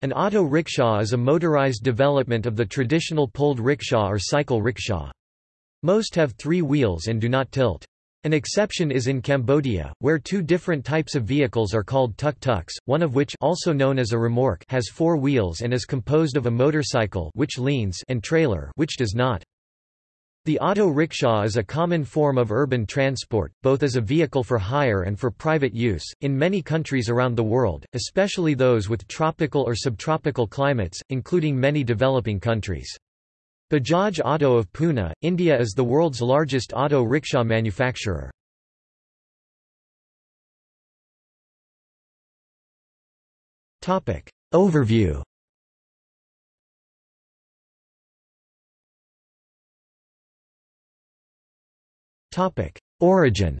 An auto rickshaw is a motorized development of the traditional pulled rickshaw or cycle rickshaw. Most have three wheels and do not tilt. An exception is in Cambodia, where two different types of vehicles are called tuk-tuks, one of which also known as a remorque has four wheels and is composed of a motorcycle which leans and trailer which does not. The auto rickshaw is a common form of urban transport, both as a vehicle for hire and for private use, in many countries around the world, especially those with tropical or subtropical climates, including many developing countries. Bajaj Auto of Pune, India is the world's largest auto rickshaw manufacturer. Overview Origin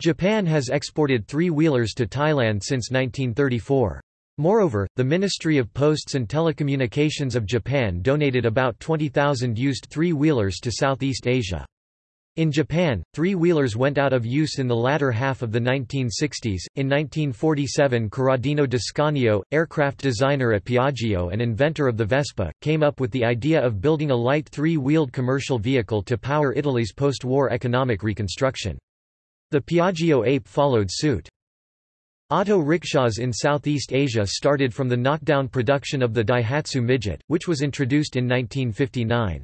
Japan has exported three-wheelers to Thailand since 1934. Moreover, the Ministry of Posts and Telecommunications of Japan donated about 20,000 used three-wheelers to Southeast Asia. In Japan, three-wheelers went out of use in the latter half of the 1960s. In 1947 Corradino d'Ascanio, aircraft designer at Piaggio and inventor of the Vespa, came up with the idea of building a light three-wheeled commercial vehicle to power Italy's post-war economic reconstruction. The Piaggio Ape followed suit. Auto rickshaws in Southeast Asia started from the knockdown production of the Daihatsu Midget, which was introduced in 1959.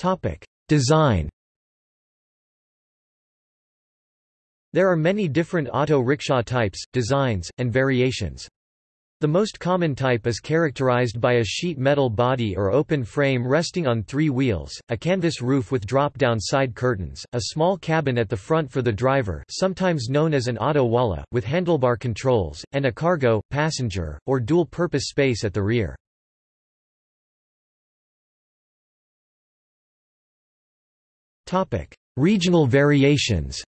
Topic: Design. There are many different auto rickshaw types, designs, and variations. The most common type is characterized by a sheet metal body or open frame resting on three wheels, a canvas roof with drop-down side curtains, a small cabin at the front for the driver sometimes known as an auto walla, with handlebar controls, and a cargo, passenger, or dual-purpose space at the rear. Regional variations.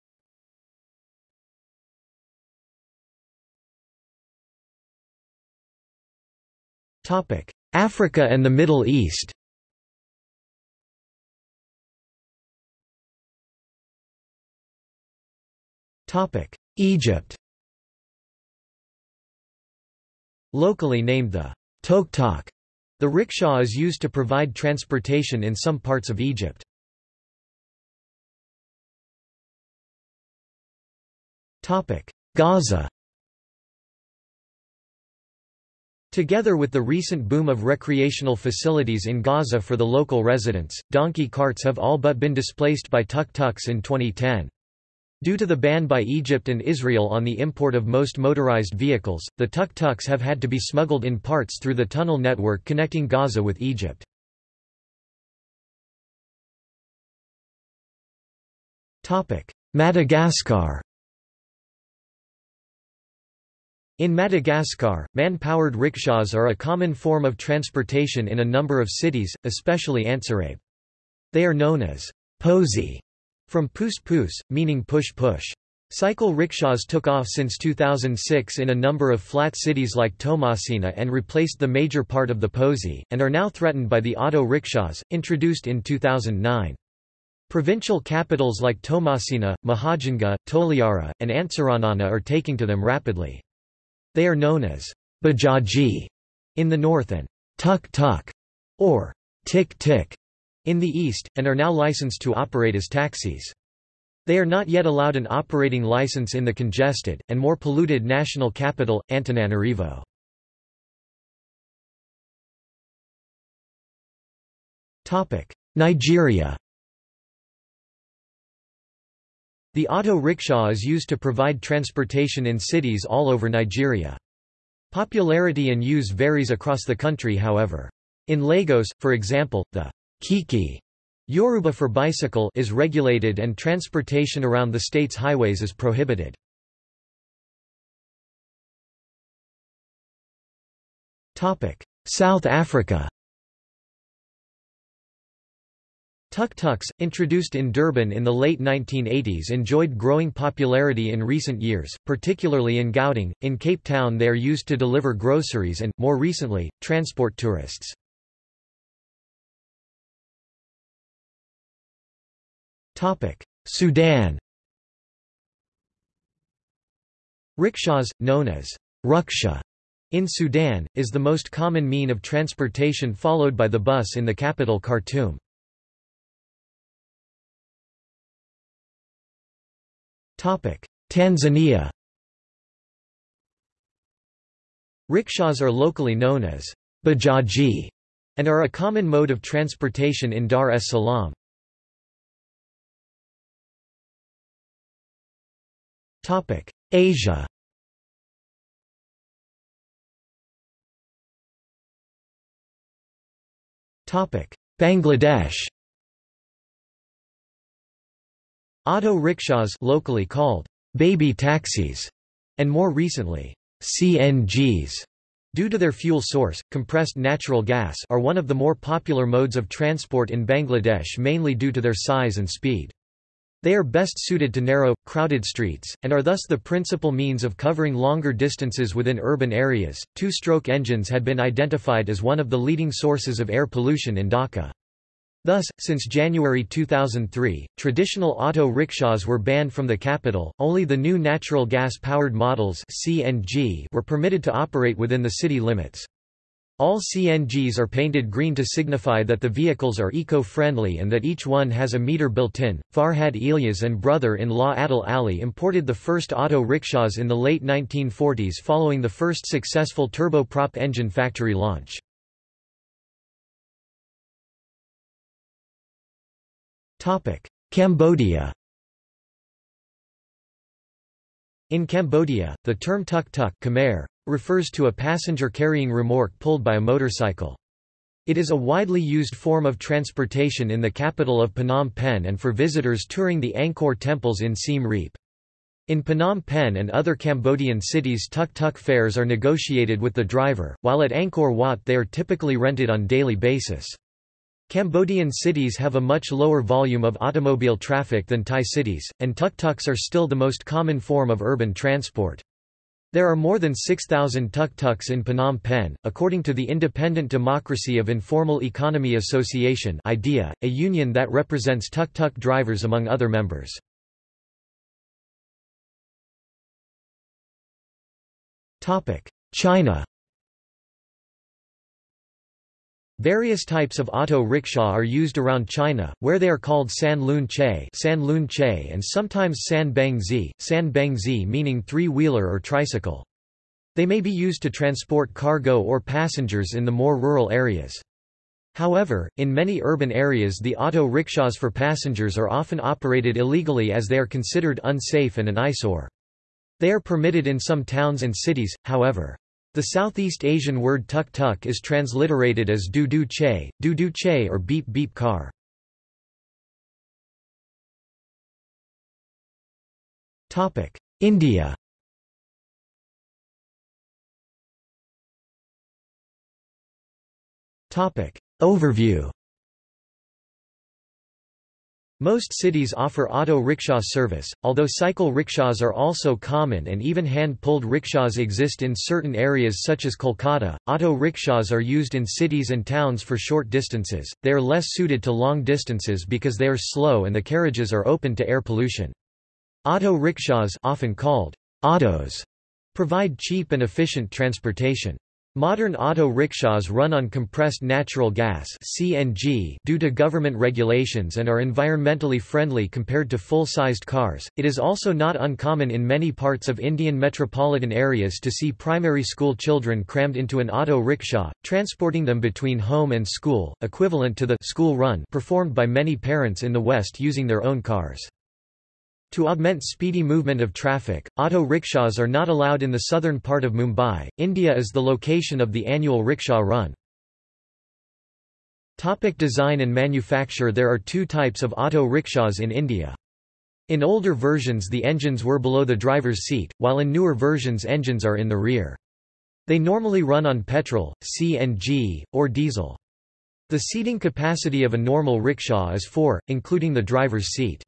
Africa and the Middle East. Egypt. Locally named the tok-tok, the rickshaw is used to provide transportation in some parts of Egypt. Gaza Together with the recent boom of recreational facilities in Gaza for the local residents, donkey carts have all but been displaced by tuk-tuks in 2010. Due to the ban by Egypt and Israel on the import of most motorized vehicles, the tuk-tuks have had to be smuggled in parts through the tunnel network connecting Gaza with Egypt. Madagascar In Madagascar, man-powered rickshaws are a common form of transportation in a number of cities, especially Antsirabe. They are known as posy, from pus pus, meaning push-push. Cycle rickshaws took off since 2006 in a number of flat cities like Toamasina and replaced the major part of the posy, and are now threatened by the auto rickshaws, introduced in 2009. Provincial capitals like Toamasina, Mahajanga, Toliara, and Antsiranana are taking to them rapidly. They are known as bajaji in the north and tuk-tuk or tik-tik in the east, and are now licensed to operate as taxis. They are not yet allowed an operating license in the congested, and more polluted national capital, Antananarivo. Nigeria The auto rickshaw is used to provide transportation in cities all over Nigeria. Popularity and use varies across the country however. In Lagos, for example, the Keke Yoruba for bicycle is regulated and transportation around the state's highways is prohibited. South Africa Tuk-tuks, introduced in Durban in the late 1980s enjoyed growing popularity in recent years, particularly in Gauteng. In Cape Town they are used to deliver groceries and, more recently, transport tourists. Sudan Rickshaws, known as ruksha in Sudan, is the most common mean of transportation followed by the bus in the capital Khartoum. Tanzania Rickshaws are locally known as bajaji and are a common mode of transportation in Dar es Salaam. Asia Bangladesh Auto rickshaws locally called baby taxis and more recently CNGs due to their fuel source compressed natural gas are one of the more popular modes of transport in Bangladesh mainly due to their size and speed they are best suited to narrow, crowded streets, and are thus the principal means of covering longer distances within urban areas. Two stroke engines had been identified as one of the leading sources of air pollution in Dhaka. Thus, since January 2003, traditional auto rickshaws were banned from the capital, only the new natural gas-powered models CNG were permitted to operate within the city limits. All CNGs are painted green to signify that the vehicles are eco-friendly and that each one has a meter built-in. Farhad Ilyas and brother-in-law Adil Ali imported the first auto rickshaws in the late 1940s following the first successful turboprop engine factory launch. Cambodia In Cambodia, the term tuk-tuk Khmer, refers to a passenger-carrying remorque pulled by a motorcycle. It is a widely used form of transportation in the capital of Phnom Penh and for visitors touring the Angkor temples in Siem Reap. In Phnom Penh and other Cambodian cities tuk-tuk fares are negotiated with the driver, while at Angkor Wat they are typically rented on a daily basis. Cambodian cities have a much lower volume of automobile traffic than Thai cities, and tuk-tuks are still the most common form of urban transport. There are more than 6,000 tuk-tuks in Phnom Penh, according to the Independent Democracy of Informal Economy Association IDEA, a union that represents tuk-tuk drivers among other members. China Various types of auto rickshaw are used around China, where they are called san lun che, san lun che and sometimes san beng zi, san beng zi meaning three-wheeler or tricycle. They may be used to transport cargo or passengers in the more rural areas. However, in many urban areas the auto rickshaws for passengers are often operated illegally as they are considered unsafe and an eyesore. They are permitted in some towns and cities, however. The Southeast Asian word tuk-tuk is transliterated as du-du che, du-du che or beep-beep car. India Overview most cities offer auto rickshaw service, although cycle rickshaws are also common and even hand-pulled rickshaws exist in certain areas such as Kolkata. Auto rickshaws are used in cities and towns for short distances. They are less suited to long distances because they are slow and the carriages are open to air pollution. Auto rickshaws, often called autos, provide cheap and efficient transportation. Modern auto rickshaws run on compressed natural gas (CNG) due to government regulations and are environmentally friendly compared to full-sized cars. It is also not uncommon in many parts of Indian metropolitan areas to see primary school children crammed into an auto rickshaw, transporting them between home and school, equivalent to the school run performed by many parents in the West using their own cars. To augment speedy movement of traffic, auto rickshaws are not allowed in the southern part of Mumbai. India is the location of the annual rickshaw run. Topic design and manufacture There are two types of auto rickshaws in India. In older versions the engines were below the driver's seat, while in newer versions engines are in the rear. They normally run on petrol, CNG, or diesel. The seating capacity of a normal rickshaw is 4, including the driver's seat.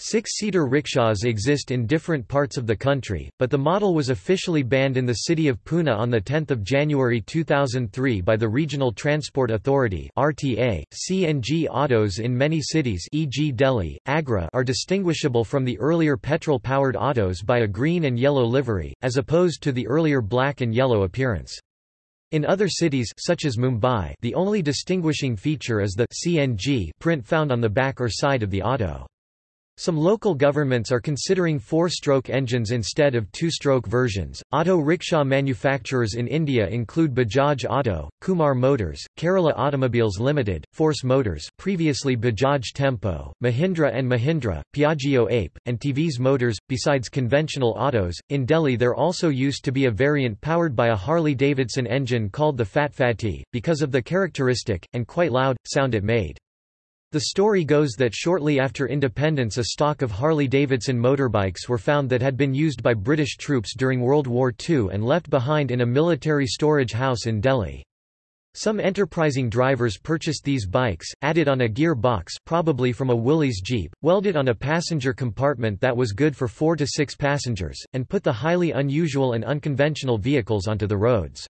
Six-seater rickshaws exist in different parts of the country, but the model was officially banned in the city of Pune on 10 January 2003 by the Regional Transport Authority RTA. CNG autos in many cities e.g. Delhi, Agra are distinguishable from the earlier petrol-powered autos by a green and yellow livery, as opposed to the earlier black and yellow appearance. In other cities such as Mumbai the only distinguishing feature is the CNG print found on the back or side of the auto. Some local governments are considering four-stroke engines instead of two-stroke versions. Auto rickshaw manufacturers in India include Bajaj Auto, Kumar Motors, Kerala Automobiles Limited, Force Motors, previously Bajaj Tempo, Mahindra and Mahindra, Piaggio Ape, and TVS Motors. Besides conventional autos, in Delhi there also used to be a variant powered by a Harley-Davidson engine called the Fat Fatty, because of the characteristic and quite loud sound it made. The story goes that shortly after independence a stock of Harley-Davidson motorbikes were found that had been used by British troops during World War II and left behind in a military storage house in Delhi. Some enterprising drivers purchased these bikes, added on a gear box probably from a Willys Jeep, welded on a passenger compartment that was good for four to six passengers, and put the highly unusual and unconventional vehicles onto the roads.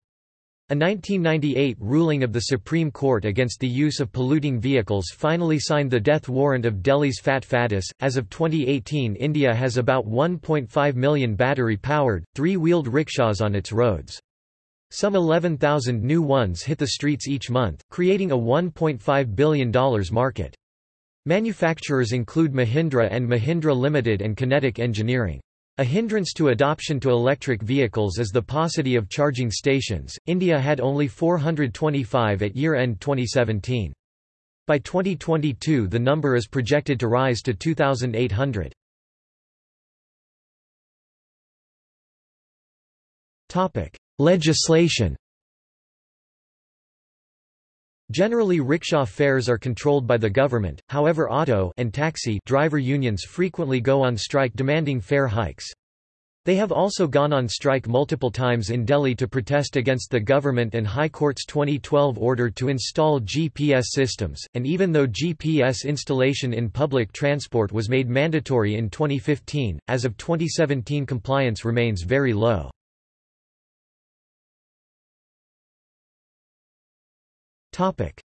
A 1998 ruling of the Supreme Court against the use of polluting vehicles finally signed the death warrant of Delhi's Fat Fattis. As of 2018, India has about 1.5 million battery powered, three wheeled rickshaws on its roads. Some 11,000 new ones hit the streets each month, creating a $1.5 billion market. Manufacturers include Mahindra and Mahindra Limited and Kinetic Engineering. A hindrance to adoption to electric vehicles is the paucity of charging stations. India had only 425 at year end 2017. By 2022, the number is projected to rise to 2,800. Topic: Legislation. Generally rickshaw fares are controlled by the government, however auto and taxi driver unions frequently go on strike demanding fare hikes. They have also gone on strike multiple times in Delhi to protest against the government and High Court's 2012 order to install GPS systems, and even though GPS installation in public transport was made mandatory in 2015, as of 2017 compliance remains very low.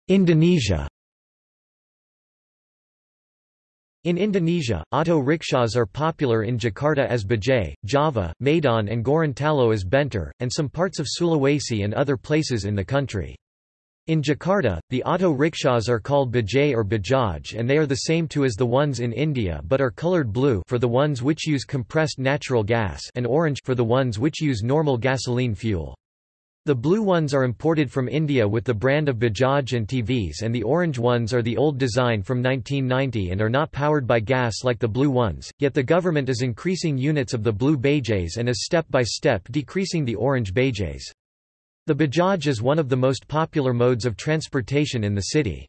Indonesia In Indonesia, auto rickshaws are popular in Jakarta as Bajai, Java, Medan and Gorontalo as Bentor, and some parts of Sulawesi and other places in the country. In Jakarta, the auto rickshaws are called Bajai or Bajaj and they are the same too as the ones in India but are colored blue for the ones which use compressed natural gas and orange for the ones which use normal gasoline fuel. The blue ones are imported from India with the brand of Bajaj and TVS and the orange ones are the old design from 1990 and are not powered by gas like the blue ones, yet the government is increasing units of the blue Bajajs and is step by step decreasing the orange Bajajs. The Bajaj is one of the most popular modes of transportation in the city.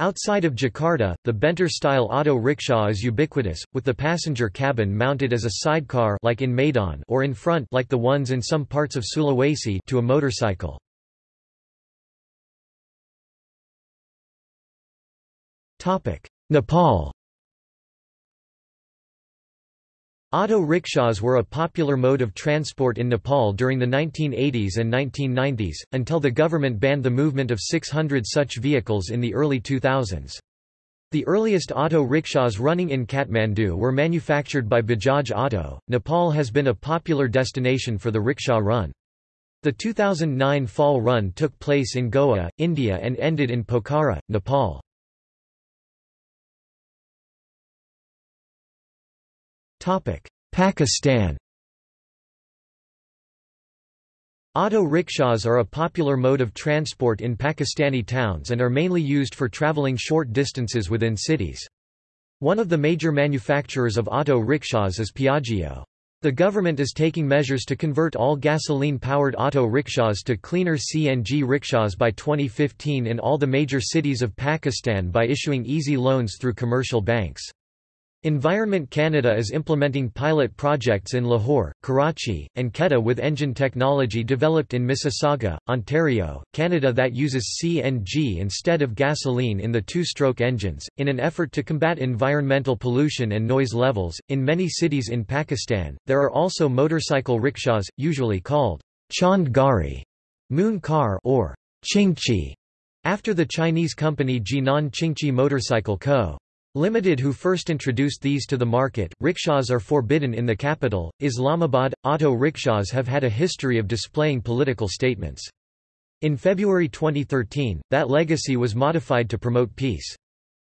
Outside of Jakarta, the Bentor-style auto rickshaw is ubiquitous, with the passenger cabin mounted as a sidecar like in Medan or in front like the ones in some parts of Sulawesi to a motorcycle. Nepal Auto rickshaws were a popular mode of transport in Nepal during the 1980s and 1990s, until the government banned the movement of 600 such vehicles in the early 2000s. The earliest auto rickshaws running in Kathmandu were manufactured by Bajaj Auto. Nepal has been a popular destination for the rickshaw run. The 2009 fall run took place in Goa, India and ended in Pokhara, Nepal. Pakistan Auto rickshaws are a popular mode of transport in Pakistani towns and are mainly used for traveling short distances within cities. One of the major manufacturers of auto rickshaws is Piaggio. The government is taking measures to convert all gasoline-powered auto rickshaws to cleaner CNG rickshaws by 2015 in all the major cities of Pakistan by issuing easy loans through commercial banks. Environment Canada is implementing pilot projects in Lahore, Karachi, and Quetta with engine technology developed in Mississauga, Ontario, Canada that uses CNG instead of gasoline in the two stroke engines. In an effort to combat environmental pollution and noise levels, in many cities in Pakistan, there are also motorcycle rickshaws, usually called Chand Gari, Moon Car, or Chingchi, after the Chinese company Jinan Qingqi Motorcycle Co. Limited who first introduced these to the market, rickshaws are forbidden in the capital, Islamabad. Auto rickshaws have had a history of displaying political statements. In February 2013, that legacy was modified to promote peace.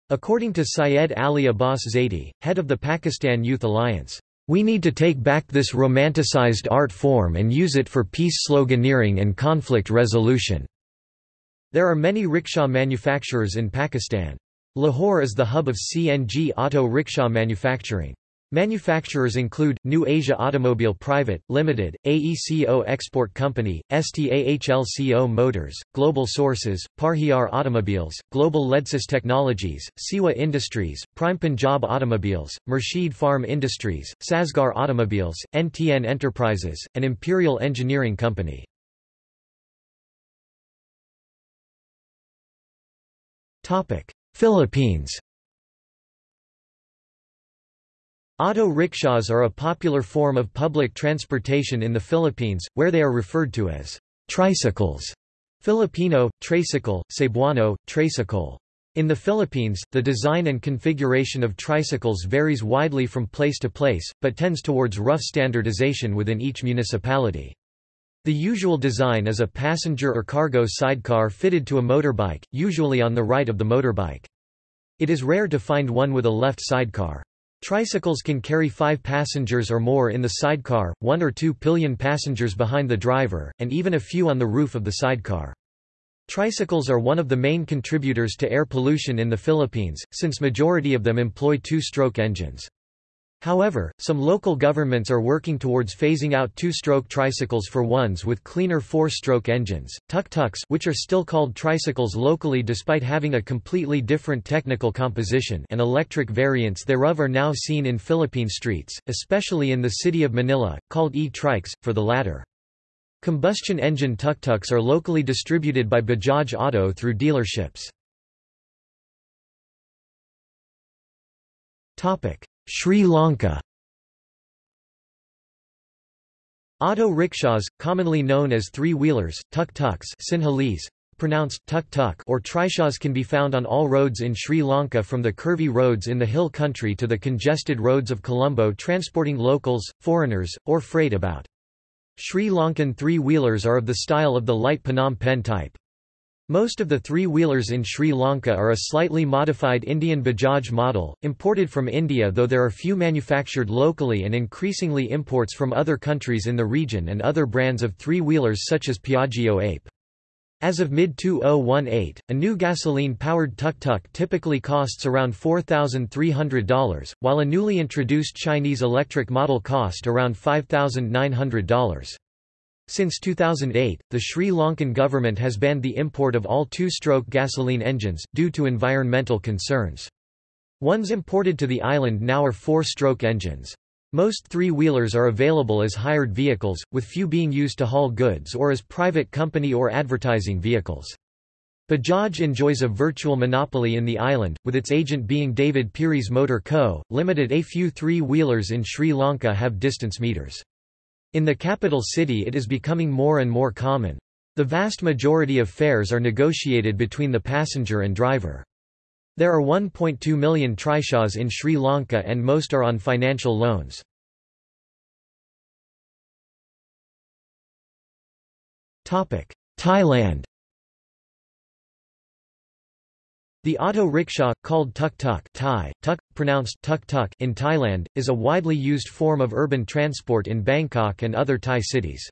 According to Syed Ali Abbas Zaidi, head of the Pakistan Youth Alliance, "...we need to take back this romanticized art form and use it for peace sloganeering and conflict resolution." There are many rickshaw manufacturers in Pakistan. Lahore is the hub of CNG auto rickshaw manufacturing. Manufacturers include, New Asia Automobile Private, Limited, AECO Export Company, STAHLCO Motors, Global Sources, Parhiar Automobiles, Global Ledsys Technologies, Siwa Industries, Prime Punjab Automobiles, Murshid Farm Industries, Sazgar Automobiles, NTN Enterprises, and Imperial Engineering Company. Philippines Auto rickshaws are a popular form of public transportation in the Philippines, where they are referred to as tricycles. Filipino, tricycle, Cebuano, tricycle. In the Philippines, the design and configuration of tricycles varies widely from place to place, but tends towards rough standardization within each municipality. The usual design is a passenger or cargo sidecar fitted to a motorbike, usually on the right of the motorbike. It is rare to find one with a left sidecar. Tricycles can carry five passengers or more in the sidecar, one or two pillion passengers behind the driver, and even a few on the roof of the sidecar. Tricycles are one of the main contributors to air pollution in the Philippines, since majority of them employ two-stroke engines. However, some local governments are working towards phasing out two-stroke tricycles for ones with cleaner four-stroke engines. Tuk-tuks which are still called tricycles locally despite having a completely different technical composition and electric variants thereof are now seen in Philippine streets, especially in the city of Manila, called e-trikes, for the latter. Combustion engine tuk-tuks are locally distributed by Bajaj Auto through dealerships. Topic: Sri Lanka Auto rickshaws, commonly known as three-wheelers, tuk-tuks Sinhalese, pronounced tuk-tuk or trishaws can be found on all roads in Sri Lanka from the curvy roads in the hill country to the congested roads of Colombo transporting locals, foreigners, or freight about. Sri Lankan three-wheelers are of the style of the light Phnom Penh type. Most of the three-wheelers in Sri Lanka are a slightly modified Indian Bajaj model, imported from India though there are few manufactured locally and increasingly imports from other countries in the region and other brands of three-wheelers such as Piaggio Ape. As of mid-2018, a new gasoline-powered tuk-tuk typically costs around $4,300, while a newly introduced Chinese electric model cost around $5,900. Since 2008, the Sri Lankan government has banned the import of all two-stroke gasoline engines, due to environmental concerns. Ones imported to the island now are four-stroke engines. Most three-wheelers are available as hired vehicles, with few being used to haul goods or as private company or advertising vehicles. Bajaj enjoys a virtual monopoly in the island, with its agent being David Pieris Motor Co., Limited. A few three-wheelers in Sri Lanka have distance meters. In the capital city it is becoming more and more common. The vast majority of fares are negotiated between the passenger and driver. There are 1.2 million trishaws in Sri Lanka and most are on financial loans. Thailand The auto rickshaw, called tuk-tuk Thai, tuk, pronounced tuk-tuk in Thailand, is a widely used form of urban transport in Bangkok and other Thai cities.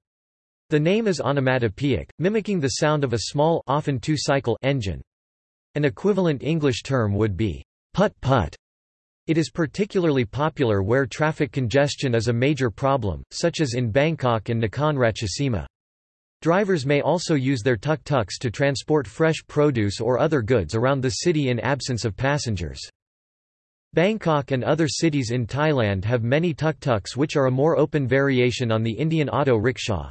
The name is onomatopoeic, mimicking the sound of a small often two-cycle engine. An equivalent English term would be put-put. It is particularly popular where traffic congestion is a major problem, such as in Bangkok and Nakhon Ratchasima. Drivers may also use their tuk-tuks to transport fresh produce or other goods around the city in absence of passengers. Bangkok and other cities in Thailand have many tuk-tuks which are a more open variation on the Indian auto rickshaw.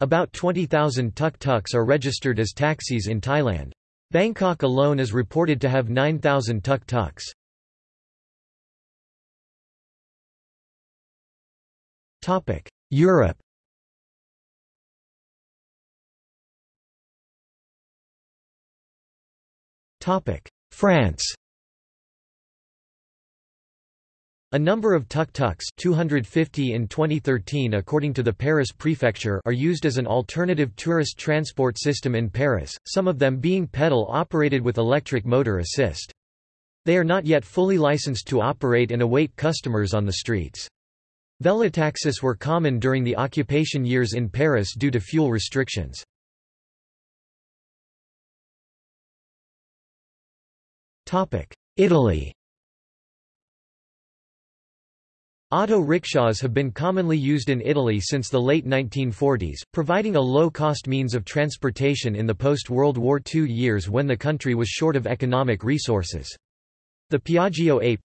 About 20,000 tuk-tuks are registered as taxis in Thailand. Bangkok alone is reported to have 9,000 tuk-tuks. Europe France A number of tuk-tuks 250 in 2013 according to the Paris prefecture are used as an alternative tourist transport system in Paris, some of them being pedal-operated with electric motor assist. They are not yet fully licensed to operate and await customers on the streets. Velotaxis were common during the occupation years in Paris due to fuel restrictions. Italy Auto rickshaws have been commonly used in Italy since the late 1940s, providing a low-cost means of transportation in the post-World War II years when the country was short of economic resources. The Piaggio Ape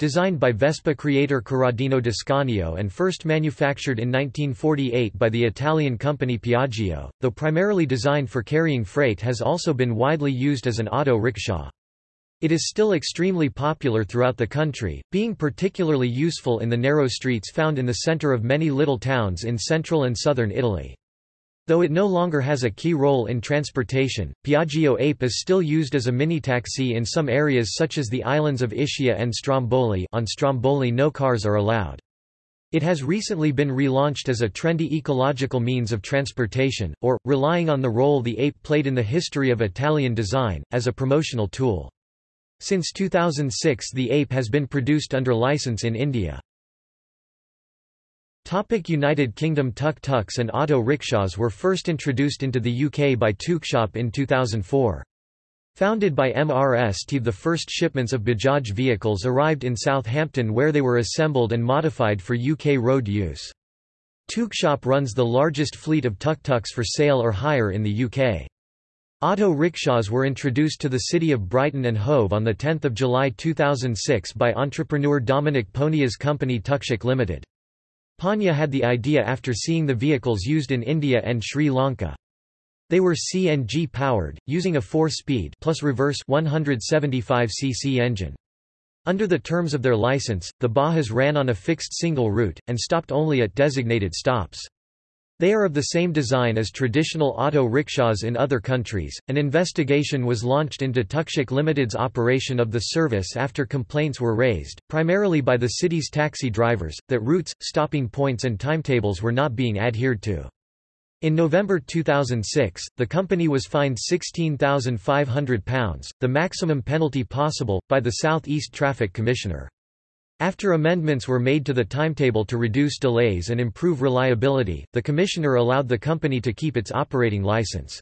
designed by Vespa creator Corradino d'Ascanio and first manufactured in 1948 by the Italian company Piaggio, though primarily designed for carrying freight has also been widely used as an auto rickshaw. It is still extremely popular throughout the country, being particularly useful in the narrow streets found in the center of many little towns in central and southern Italy. Though it no longer has a key role in transportation, Piaggio Ape is still used as a mini-taxi in some areas such as the islands of Ischia and Stromboli on Stromboli no cars are allowed. It has recently been relaunched as a trendy ecological means of transportation, or, relying on the role the ape played in the history of Italian design, as a promotional tool. Since 2006 the ape has been produced under license in India. Topic United Kingdom Tuk-tuks and auto rickshaws were first introduced into the UK by Tukshop in 2004. Founded by MRS Steve the first shipments of Bajaj vehicles arrived in Southampton where they were assembled and modified for UK road use. Tukshop runs the largest fleet of tuk-tuks for sale or hire in the UK. Auto rickshaws were introduced to the city of Brighton and Hove on 10 July 2006 by entrepreneur Dominic Ponniah's company Tukshik Limited. Ponia had the idea after seeing the vehicles used in India and Sri Lanka. They were CNG powered, using a 4-speed plus reverse 175cc engine. Under the terms of their license, the Bahas ran on a fixed single route, and stopped only at designated stops. They are of the same design as traditional auto rickshaws in other countries. An investigation was launched into Tukshik Limited's operation of the service after complaints were raised, primarily by the city's taxi drivers, that routes, stopping points, and timetables were not being adhered to. In November 2006, the company was fined £16,500, the maximum penalty possible, by the South East Traffic Commissioner. After amendments were made to the timetable to reduce delays and improve reliability, the commissioner allowed the company to keep its operating license.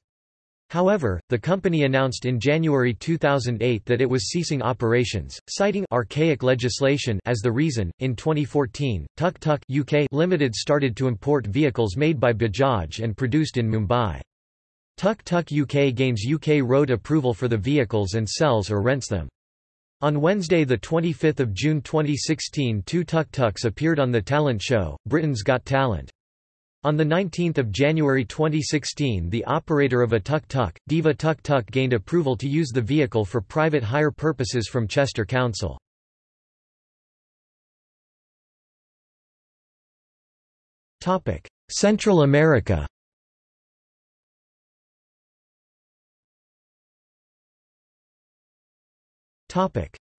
However, the company announced in January 2008 that it was ceasing operations, citing archaic legislation as the reason. In 2014, Tuk Tuk UK Limited started to import vehicles made by Bajaj and produced in Mumbai. Tuk Tuk UK gains UK road approval for the vehicles and sells or rents them. On Wednesday 25 June 2016 two tuk-tuks appeared on the talent show, Britain's Got Talent. On 19 January 2016 the operator of a tuk-tuk, Diva Tuk-Tuk gained approval to use the vehicle for private hire purposes from Chester Council. Central America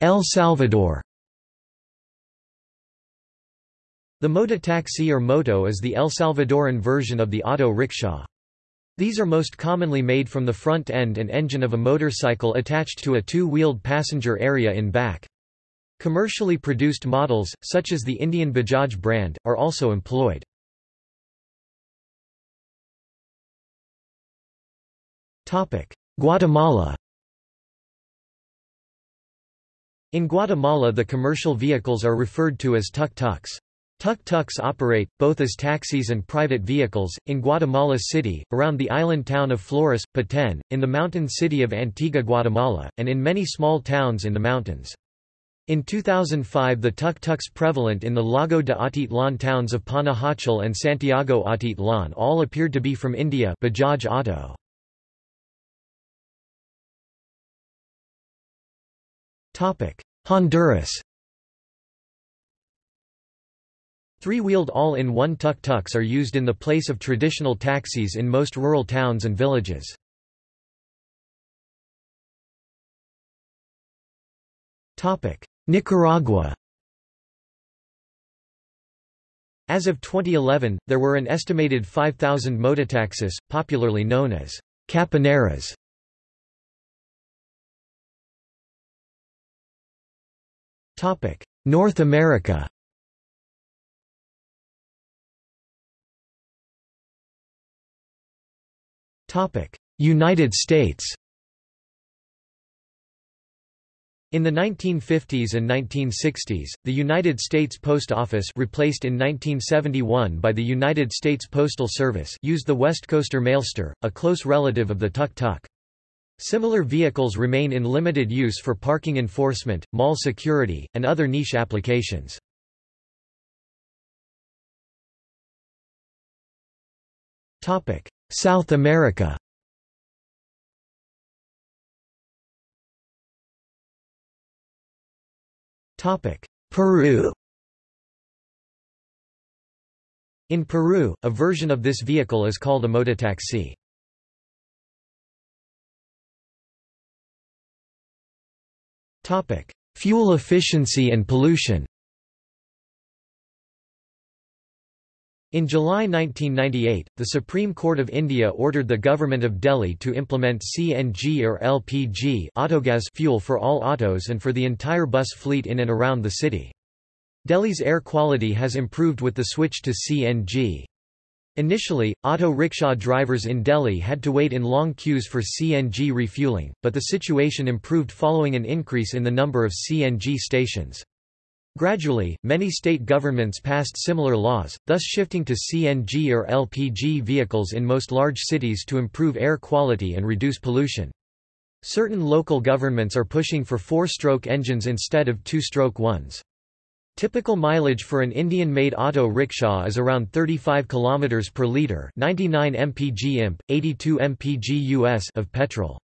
El Salvador The mototaxi or moto is the El Salvadoran version of the auto rickshaw. These are most commonly made from the front end and engine of a motorcycle attached to a two-wheeled passenger area in back. Commercially produced models, such as the Indian Bajaj brand, are also employed. Guatemala In Guatemala the commercial vehicles are referred to as tuk-tuks. Tuk-tuks operate, both as taxis and private vehicles, in Guatemala City, around the island town of Flores, Petén, in the mountain city of Antigua Guatemala, and in many small towns in the mountains. In 2005 the tuk-tuks prevalent in the Lago de Atitlan towns of Panajachel and Santiago Atitlan all appeared to be from India Bajaj Auto. Honduras Three-wheeled all-in-one tuk-tuks are used in the place of traditional taxis in most rural towns and villages. Nicaragua As of 2011, there were an estimated 5,000 mototaxis, popularly known as caponeras. North America. United States. In the 1950s and 1960s, the United States Post Office replaced in 1971 by the United States Postal Service used the West Coaster Mailster, a close relative of the tuk-tuk. Similar vehicles remain in limited use for parking enforcement, mall security, and other niche applications. South America Peru In Peru, a version of this vehicle is called a mototaxi. Fuel efficiency and pollution In July 1998, the Supreme Court of India ordered the Government of Delhi to implement CNG or LPG autogas fuel for all autos and for the entire bus fleet in and around the city. Delhi's air quality has improved with the switch to CNG. Initially, auto rickshaw drivers in Delhi had to wait in long queues for CNG refueling, but the situation improved following an increase in the number of CNG stations. Gradually, many state governments passed similar laws, thus shifting to CNG or LPG vehicles in most large cities to improve air quality and reduce pollution. Certain local governments are pushing for four-stroke engines instead of two-stroke ones. Typical mileage for an Indian-made auto rickshaw is around 35 km per litre 99 mpg imp, 82 mpg US of petrol.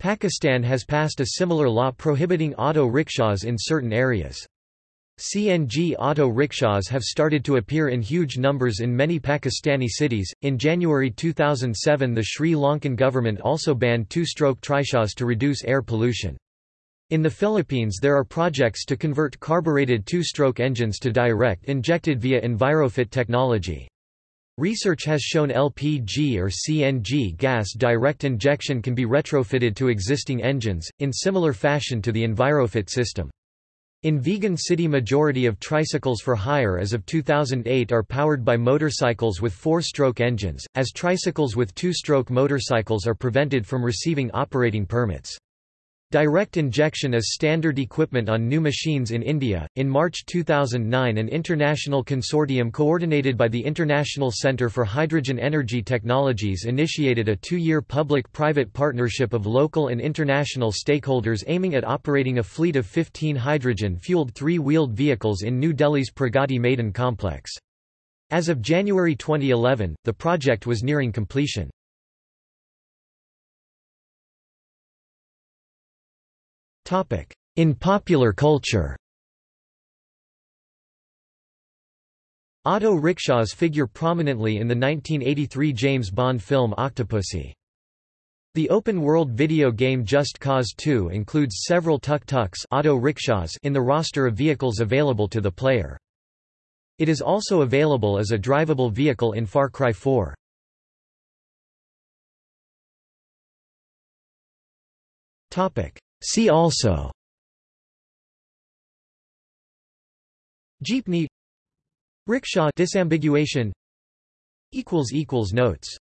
Pakistan has passed a similar law prohibiting auto rickshaws in certain areas. CNG auto rickshaws have started to appear in huge numbers in many Pakistani cities. In January 2007, the Sri Lankan government also banned two stroke trishaws to reduce air pollution. In the Philippines, there are projects to convert carbureted two stroke engines to direct injected via EnviroFit technology. Research has shown LPG or CNG gas direct injection can be retrofitted to existing engines, in similar fashion to the EnviroFit system. In Vigan City majority of tricycles for hire as of 2008 are powered by motorcycles with four-stroke engines, as tricycles with two-stroke motorcycles are prevented from receiving operating permits. Direct injection is standard equipment on new machines in India. In March 2009, an international consortium coordinated by the International Centre for Hydrogen Energy Technologies initiated a two year public private partnership of local and international stakeholders aiming at operating a fleet of 15 hydrogen fueled three wheeled vehicles in New Delhi's Pragati Maidan complex. As of January 2011, the project was nearing completion. In popular culture Auto rickshaws figure prominently in the 1983 James Bond film Octopussy. The open-world video game Just Cause 2 includes several tuk-tuks auto rickshaws in the roster of vehicles available to the player. It is also available as a drivable vehicle in Far Cry 4. See also. Jeepney. Rickshaw disambiguation. Equals equals notes